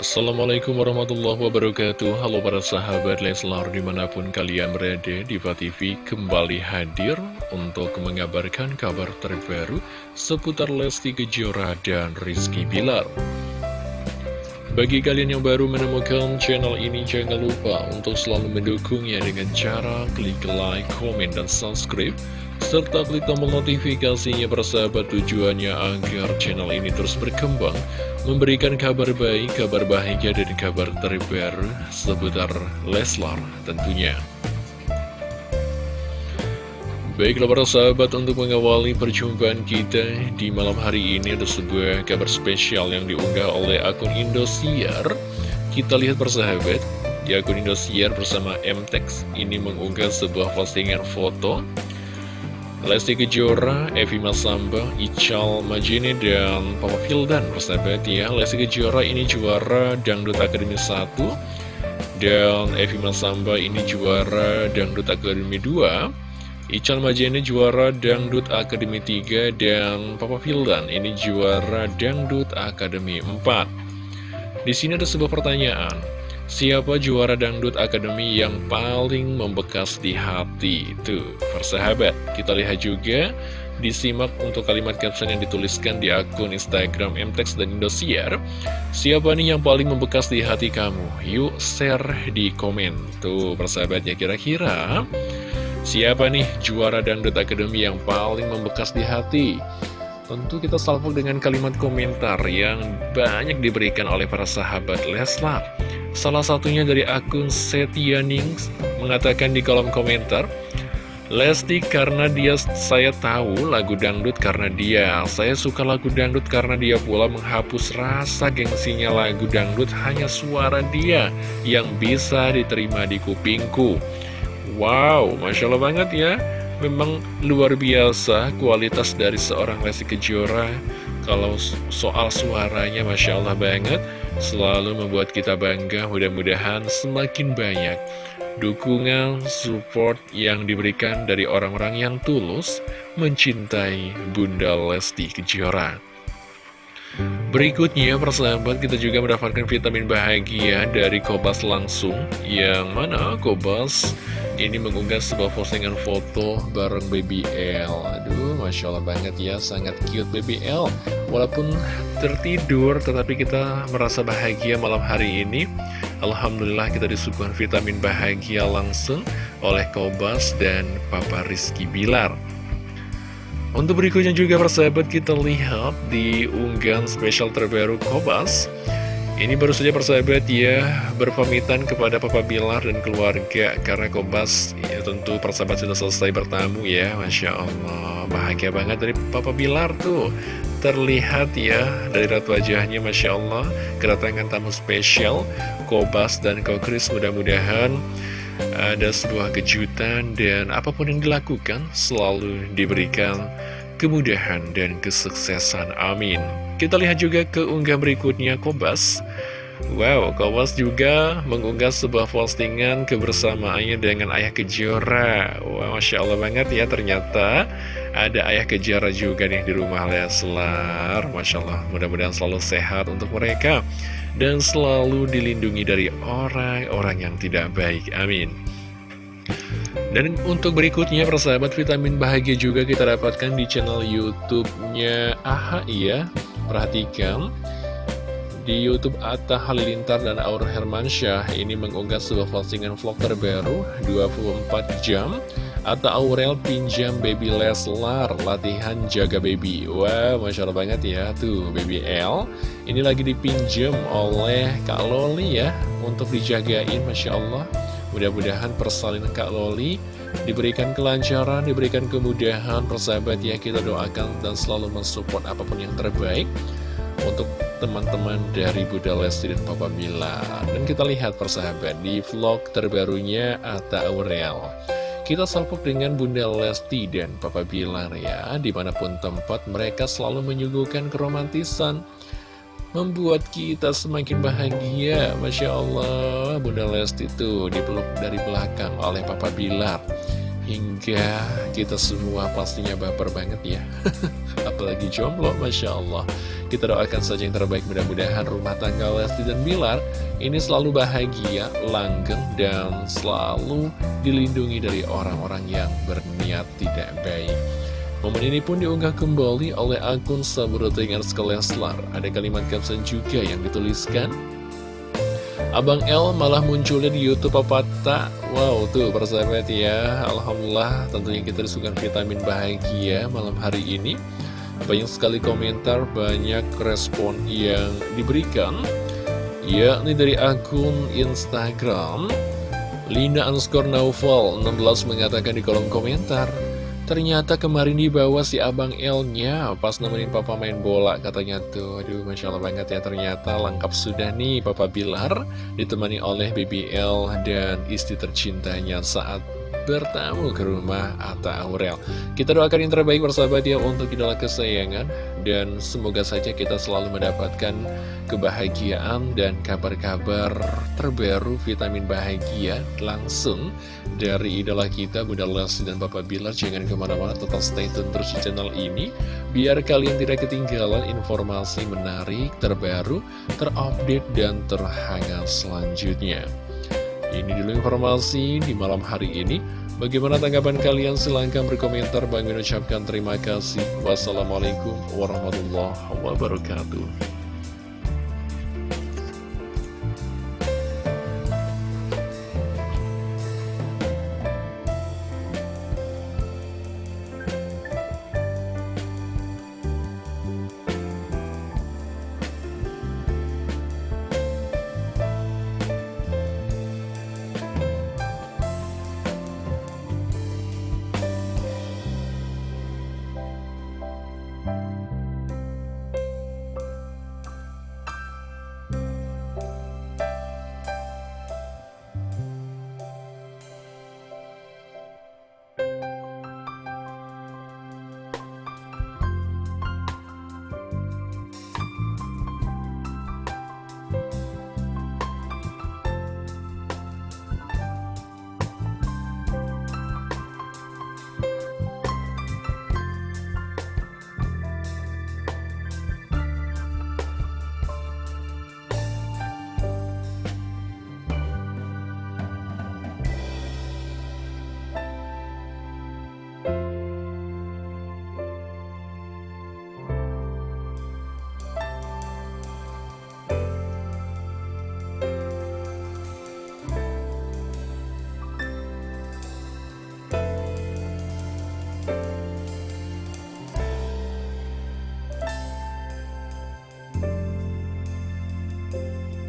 Assalamualaikum warahmatullahi wabarakatuh. Halo para sahabat Leslar di mana pun kalian berada Diva TV kembali hadir untuk mengabarkan kabar terbaru seputar Lesti Kejora dan Rizky Bilar Bagi kalian yang baru menemukan channel ini jangan lupa untuk selalu mendukungnya dengan cara klik like, komen, dan subscribe serta klik tombol notifikasinya persahabat tujuannya agar channel ini terus berkembang memberikan kabar baik, kabar bahagia, dan kabar terbaru seputar Leslar tentunya. Baiklah para sahabat untuk mengawali perjumpaan kita di malam hari ini ada sebuah kabar spesial yang diunggah oleh akun Indosiar. Kita lihat persahabat, di akun Indosiar bersama MTEX ini mengunggah sebuah postingan foto. Lesti Kejora, Evi Masamba, Ical Majini, dan Papa Fildan persahabat ya. Lesti Kejora ini juara Dangdut Akademi 1 Dan Evi Masamba ini juara Dangdut Akademi 2 Ical Majini juara Dangdut Akademi 3 Dan Papa Fildan ini juara Dangdut Akademi 4 Di sini ada sebuah pertanyaan. Siapa juara dangdut akademi yang paling membekas di hati? Tuh, persahabat, kita lihat juga. Disimak untuk kalimat caption yang dituliskan di akun Instagram MTEX dan Indosiar. Siapa nih yang paling membekas di hati kamu? Yuk share di komen. Tuh persahabatnya kira-kira Siapa nih juara Dangdut Akademi yang paling membekas di hati? Tentu kita salvo dengan kalimat komentar yang banyak diberikan oleh para sahabat Leslar. Salah satunya dari akun Setianings mengatakan di kolom komentar, Lesti karena dia saya tahu lagu dangdut karena dia. Saya suka lagu dangdut karena dia pula menghapus rasa gengsinya lagu dangdut. Hanya suara dia yang bisa diterima di kupingku Wow, Masya Allah banget ya. Memang luar biasa kualitas dari seorang Lesti Kejora. Kalau soal suaranya Masya Allah banget selalu membuat kita bangga. Mudah-mudahan semakin banyak dukungan, support yang diberikan dari orang-orang yang tulus mencintai Bunda Lesti Kejora. Berikutnya persahabat kita juga mendapatkan vitamin bahagia dari Kobas langsung Yang mana Kobas ini mengunggah sebuah postingan foto bareng Baby L. Aduh Masya Allah banget ya sangat cute Baby L. Walaupun tertidur tetapi kita merasa bahagia malam hari ini. Alhamdulillah kita disuguhkan vitamin bahagia langsung oleh Kobas dan Papa Rizky Bilar untuk berikutnya juga persahabat kita lihat di unggahan spesial terbaru Kobas. Ini baru saja persahabat ya berpamitan kepada Papa Bilar dan keluarga. Karena Kobas ya tentu persahabat sudah selesai bertamu ya. Masya Allah bahagia banget dari Papa Bilar tuh. Terlihat ya dari rat wajahnya Masya Allah. Kedatangan tamu spesial Kobas dan Kokris mudah-mudahan ada sebuah kejutan dan apa pun yang dilakukan selalu diberikan kemudahan dan kesuksesan. Amin. Kita lihat juga ke unggah berikutnya Kobas. Wow, Kobas juga mengunggah sebuah postingan kebersamaannya dengan Ayah Kejora. Wow, Masya Allah banget ya ternyata ada Ayah Kejora juga nih di rumah Leslar. Masya Allah, mudah-mudahan selalu sehat untuk mereka dan selalu dilindungi dari orang-orang yang tidak baik. Amin. Dan untuk berikutnya persahabat vitamin bahagia juga kita dapatkan di channel YouTube-nya AHA ya. Perhatikan di YouTube Atta Halilintar dan Aur Hermansyah ini mengunggah sebuah postingan vlog terbaru 24 jam Atta Aurel pinjam baby Leslar latihan jaga baby. Wah wow, Masya Allah banget ya Tuh baby L. Ini lagi dipinjam oleh Kak Loli ya Untuk dijagain Masya Allah. Mudah-mudahan persalinan Kak Loli diberikan kelancaran, diberikan kemudahan. Persahabat ya kita doakan dan selalu mensupport apa pun yang terbaik untuk teman-teman dari Bunda Lesti dan Papa Mila. Dan kita lihat persahabat di vlog terbarunya Atta Aurel kita salpok dengan Bunda Lesti dan Papa Bilar ya Di mana pun tempat mereka selalu menyuguhkan keromantisan Membuat kita semakin bahagia. Masya Allah Bunda Lesti tuh dipeluk dari belakang oleh Papa Bilar hingga kita semua pastinya baper banget ya. Apalagi jomblo, Masya Allah. Kita doakan saja yang terbaik mudah-mudahan rumah tangga Lesti dan Bilar Ini selalu bahagia, langgeng, dan selalu dilindungi dari orang-orang yang berniat tidak baik. Momen ini pun diunggah kembali oleh akun Sabrotingan Leslar. Ada kalimat caption juga yang dituliskan Abang L malah munculnya di Youtube apa tak? Wow tuh persahabat ya Alhamdulillah tentunya kita disukai vitamin bahagia malam hari ini Banyak sekali komentar, banyak respon yang diberikan Yakni dari akun Instagram Lina underscore Naufal 16 mengatakan di kolom komentar Ternyata kemarin dibawa si Abang L-nya pas nemenin Papa main bola katanya tuh. Aduh, Masya Allah banget ya ternyata lengkap sudah nih Papa Bilar ditemani oleh BBL dan istri tercintanya saat bertamu ke rumah Atta Aurel. Kita doakan yang terbaik bersahabat ya untuk idola kesayangan dan semoga saja kita selalu mendapatkan kebahagiaan dan kabar-kabar terbaru vitamin bahagia langsung dari idola kita Bunda Lesti dan Bapak Bilar. Jangan ke mana-mana, tetap stay tune terus di channel ini biar kalian tidak ketinggalan informasi menarik, terbaru, terupdate, dan terhangat selanjutnya. Ini dulu informasi di malam hari ini. Bagaimana tanggapan kalian? Silahkan berkomentar. Bang mengucapkan terima kasih. Wassalamualaikum warahmatullahi wabarakatuh.